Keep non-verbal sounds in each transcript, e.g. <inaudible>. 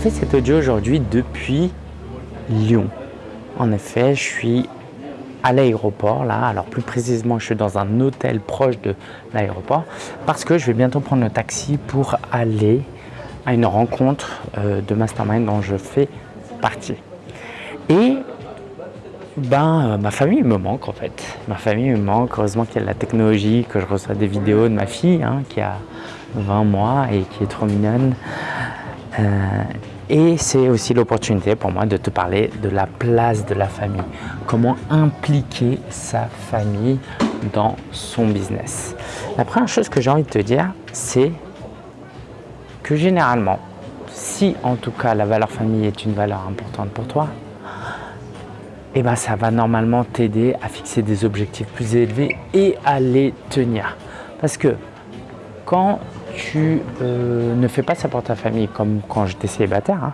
fais cet audio aujourd'hui depuis Lyon. En effet, je suis à l'aéroport là, alors plus précisément je suis dans un hôtel proche de l'aéroport parce que je vais bientôt prendre le taxi pour aller à une rencontre euh, de mastermind dont je fais partie. Et ben, euh, ma famille me manque en fait. Ma famille me manque. Heureusement qu'il y a la technologie, que je reçois des vidéos de ma fille hein, qui a 20 mois et qui est trop mignonne. Euh, et c'est aussi l'opportunité pour moi de te parler de la place de la famille. Comment impliquer sa famille dans son business. La première chose que j'ai envie de te dire, c'est que généralement, si en tout cas la valeur famille est une valeur importante pour toi, eh ben, ça va normalement t'aider à fixer des objectifs plus élevés et à les tenir. Parce que quand tu euh, ne fais pas ça pour ta famille, comme quand j'étais célibataire, hein,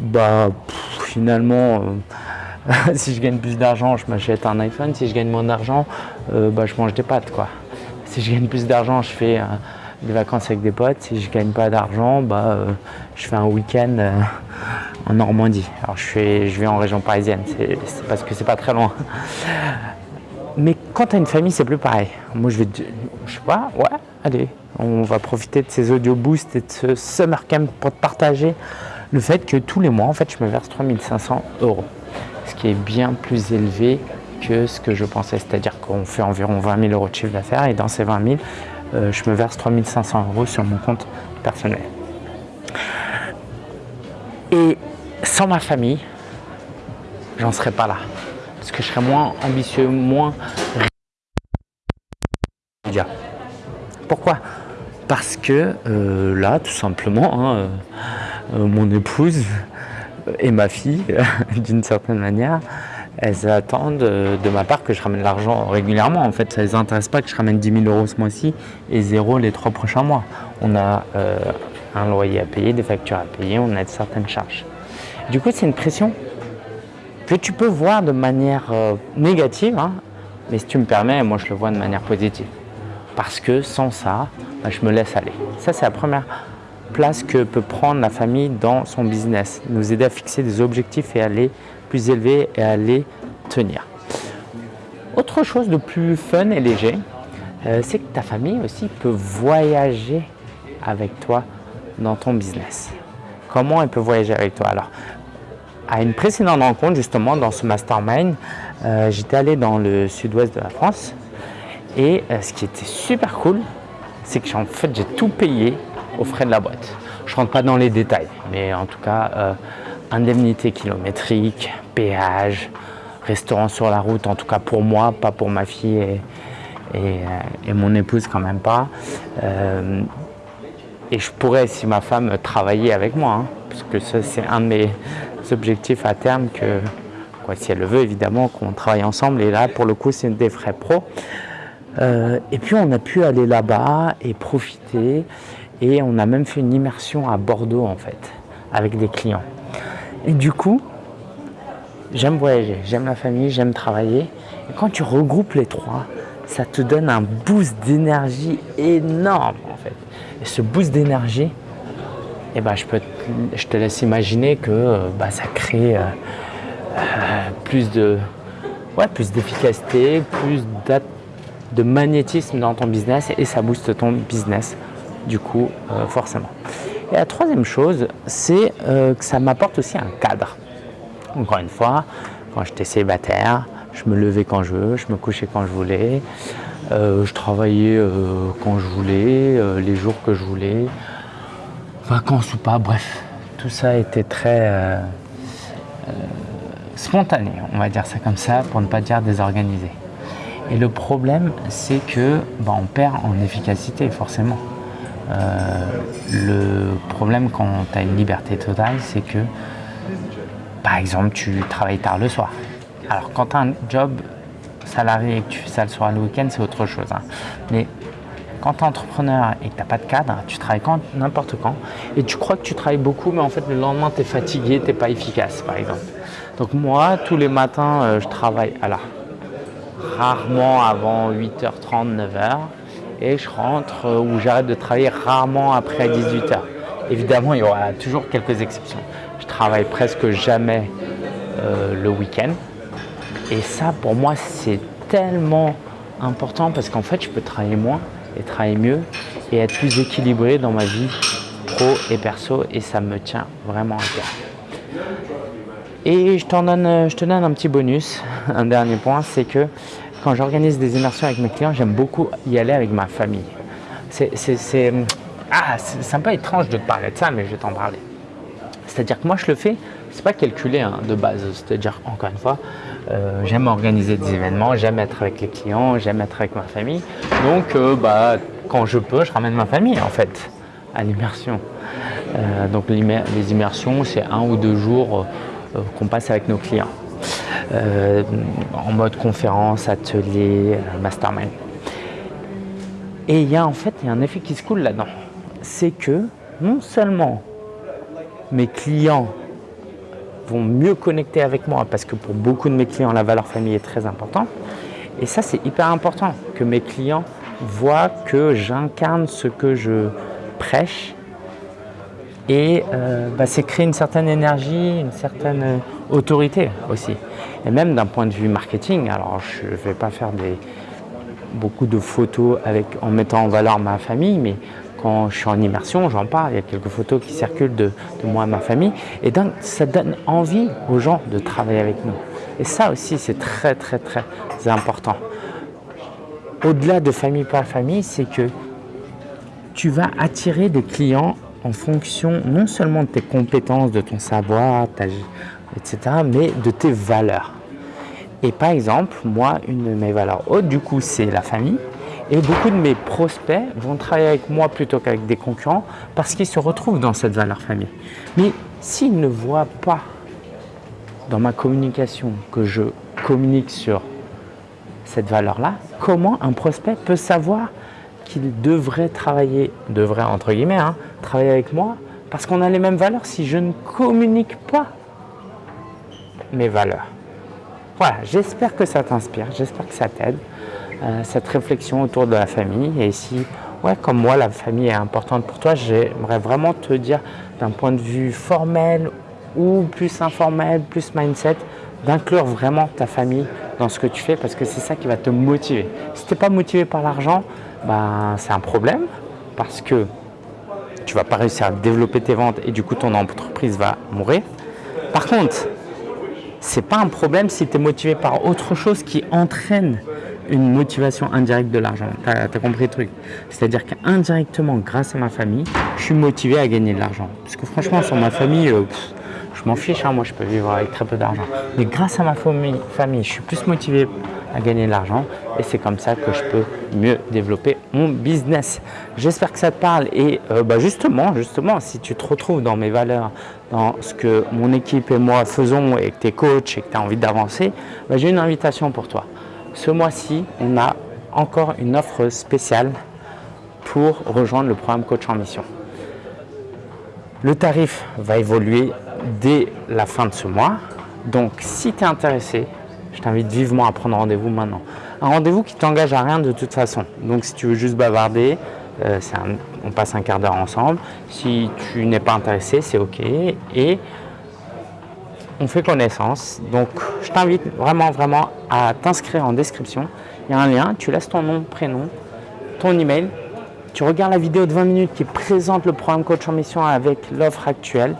bah finalement, euh, <laughs> si je gagne plus d'argent, je m'achète un iPhone. Si je gagne moins d'argent, euh, bah, je mange des pâtes. Quoi. Si je gagne plus d'argent, je fais des vacances avec des potes. Si je gagne pas d'argent, bah, je fais un week-end en Normandie. Alors je, je vais en région parisienne, c'est parce que c'est pas très loin. Mais quand tu as une famille, c'est plus pareil. Moi, je vais, je sais pas, ouais, allez, on va profiter de ces audio boosts et de ce summer camp pour te partager le fait que tous les mois, en fait, je me verse 3500 euros. Ce qui est bien plus élevé que ce que je pensais. C'est-à-dire qu'on fait environ 20 000 euros de chiffre d'affaires et dans ces 20 000, euh, je me verse 3500 euros sur mon compte personnel. Et sans ma famille, j'en serais pas là. Parce que je serais moins ambitieux, moins... Parce que euh, là, tout simplement, hein, euh, euh, mon épouse et ma fille, <laughs> d'une certaine manière, elles attendent de ma part que je ramène l'argent régulièrement. En fait, ça ne les intéresse pas que je ramène 10 000 euros ce mois-ci et zéro les trois prochains mois. On a un loyer à payer, des factures à payer, on a certaines charges. Du coup, c'est une pression que tu peux voir de manière euh, négative, hein, mais si tu me permets, moi je le vois de manière positive. Parce que sans ça, bah, je me laisse aller. Ça, c'est la première place que peut prendre la famille dans son business. Nous aider à fixer des objectifs et à les plus élevés et à les tenir. Autre chose de plus fun et léger, euh, c'est que ta famille aussi peut voyager avec toi dans ton business. Comment elle peut voyager avec toi? Alors, à une précédente rencontre, justement, dans ce mastermind, euh, j'étais allé dans le sud-ouest de la France et euh, ce qui était super cool, c'est que en fait, j'ai tout payé aux frais de la boîte. Je ne rentre pas dans les détails, mais en tout cas, euh, indemnité kilométrique, péage, restaurant sur la route, en tout cas pour moi, pas pour ma fille et, et, mon épouse quand même pas. Et je pourrais, si ma femme travaillait avec moi, hein, parce que ça c'est un de mes objectifs à terme, que si elle le veut évidemment, qu'on travaille ensemble. Et là, pour le coup, c'est des frais pro. Euh, et puis on a pu aller là-bas et profiter. Et on a même fait une immersion à Bordeaux en fait, avec des clients. Et du coup, j'aime voyager, j'aime la famille, j'aime travailler. Et quand tu regroupes les trois, ça te donne un boost d'énergie énorme en fait. Et ce boost d'énergie, eh ben, je, peux, je te laisse imaginer que euh, bah, ça crée euh, plus de ouais, plus d'efficacité, de magnétisme dans ton business et ça booste ton business du coup forcément. Et la troisième chose, c'est que ça m'apporte aussi un cadre. Encore une fois, quand j'étais célibataire, je me levais quand je veux, je me couchais quand je voulais, euh, je travaillais euh, quand je voulais, euh, les jours que je voulais, vacances ou pas, bref. Tout ça était très spontané, on va dire ça comme ça, pour ne pas dire désorganisé. Et le problème, c'est que bah, on perd en efficacité, forcément. le problème quand tu as une liberté totale, c'est que, par exemple, tu travailles tard le soir. Alors quand tu as un job salarié et que tu fais ça le soir le week-end, c'est autre chose. Hein. Mais quand tu es entrepreneur et que tu n'as pas de cadre, tu travailles quand n'importe quand et tu crois que tu travailles beaucoup, mais en fait le lendemain tu es fatigué, tu n'es pas efficace par exemple. Donc moi, tous les matins, euh, je travaille alors rarement avant 8h30, 9h et je rentre euh, ou j'arrête de travailler rarement après 18h. Évidemment, il y aura toujours quelques exceptions. Je travaille presque jamais euh, le week-end. Et ça, pour moi, c'est tellement important parce qu'en fait, je peux travailler moins et travailler mieux et être plus équilibré dans ma vie pro et perso et ça me tient vraiment à cœur. Et je, donne, je te donne un petit bonus, <laughs> un dernier point, c'est que quand j'organise des immersions avec mes clients, j'aime beaucoup y aller avec ma famille. C'est ah, un peu étrange de te parler de ça, mais je vais t'en parler. C'est-à-dire que moi, je le fais, c'est pas calculé hein, de base. C'est-à-dire, encore une fois, euh, j'aime organiser des événements, j'aime être avec les clients, j'aime être avec ma famille. Donc, euh, bah, quand je peux, je ramène ma famille, en fait, à l'immersion. Euh, donc, les immersions, c'est un ou deux jours qu'on passe avec nos clients. en mode conférence, atelier, mastermind. Et il y a en fait y a un effet qui se coule là-dedans. C'est que non seulement mes clients vont mieux connecter avec moi parce que pour beaucoup de mes clients, la valeur famille est très importante. Et ça, c'est hyper important que mes clients voient que j'incarne ce que je prêche. Et euh, bah, c'est créer une certaine énergie, une certaine euh, autorité aussi. Et même d'un point de vue marketing, alors je ne vais pas faire beaucoup de photos avec, en mettant en valeur ma famille, mais quand je suis en immersion, j'en parle, il y a quelques photos qui circulent de, moi et ma famille. Et donc, ça donne envie aux gens de travailler avec nous. Et ça aussi, c'est très, très, très important. Au-delà de famille par famille, c'est que tu vas attirer des clients en fonction non seulement de tes compétences, de ton savoir, etc., mais de tes valeurs. Et par exemple, moi, une de mes valeurs hautes, du coup, c'est la famille. Et beaucoup de mes prospects vont travailler avec moi plutôt qu'avec des concurrents parce qu'ils se retrouvent dans cette valeur famille. Mais s'ils ne voient pas dans ma communication que je communique sur cette valeur-là, comment un prospect peut savoir qu'il devrait travailler, devrait entre guillemets, hein, travailler avec moi parce qu'on a les mêmes valeurs si je ne communique pas mes valeurs. Voilà, j'espère que ça t'inspire, j'espère que ça t'aide. Euh, cette réflexion autour de la famille. Et si, ouais, comme moi, la famille est importante pour toi, j'aimerais vraiment te dire d'un point de vue formel ou plus informel, plus mindset, d'inclure vraiment ta famille dans ce que tu fais parce que c'est ça qui va te motiver. Si tu n'es pas motivé par l'argent, ben, c'est un problème parce que tu vas pas réussir à développer tes ventes et du coup ton entreprise va mourir. Par contre, c'est pas un problème si tu es motivé par autre chose qui entraîne une motivation indirecte de l'argent. Tu as, compris le truc? C'est-à-dire qu'indirectement, grâce à ma famille, je suis motivé à gagner de l'argent. Parce que franchement, sur ma famille, euh, je m'en fiche, hein, moi je peux vivre avec très peu d'argent. Mais grâce à ma famille, je suis plus motivé à gagner de l'argent et c'est comme ça que je peux mieux développer mon business. J'espère que ça te parle et euh, bah, justement, justement, si tu te retrouves dans mes valeurs, dans ce que mon équipe et moi faisons et que tu es coach et que tu as envie d'avancer, bah, j'ai une invitation pour toi. Ce mois-ci, on a encore une offre spéciale pour rejoindre le programme Coach en Mission. Le tarif va évoluer dès la fin de ce mois. Donc, si tu es intéressé, je t'invite vivement à prendre rendez-vous maintenant. Un rendez-vous qui t'engage à rien de toute façon. Donc, si tu veux juste bavarder, euh, on passe un quart d'heure ensemble. Si tu n'es pas intéressé, c'est OK. Et on fait connaissance. Donc, je t'invite vraiment, vraiment à t'inscrire en description. Il y a un lien, tu laisses ton nom, prénom, ton email. Tu regardes la vidéo de 20 minutes qui présente le programme Coach en Mission avec l'offre actuelle.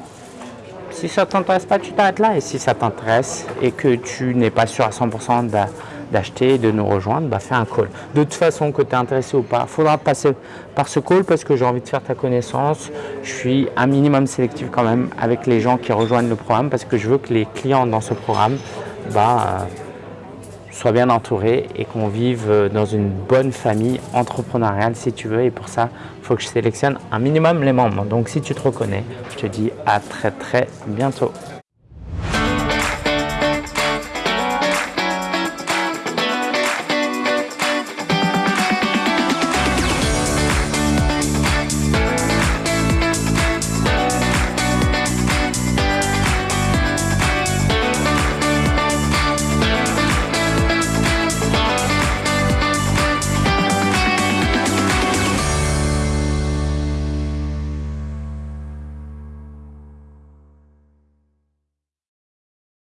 Si ça ne t'intéresse pas, tu t'arrêtes là. Et si ça t'intéresse et que tu n'es pas sûr à 100% d'acheter, de nous rejoindre, bah fais un call. De toute façon, que tu es intéressé ou pas, il faudra passer par ce call parce que j'ai envie de faire ta connaissance. Je suis un minimum sélectif quand même avec les gens qui rejoignent le programme parce que je veux que les clients dans ce programme bah, soient bien entourés et qu'on vive dans une bonne famille entrepreneuriale si tu veux. Et pour ça, il faut que je sélectionne un minimum les membres. Donc si tu te reconnais, je te dis à très très bientôt.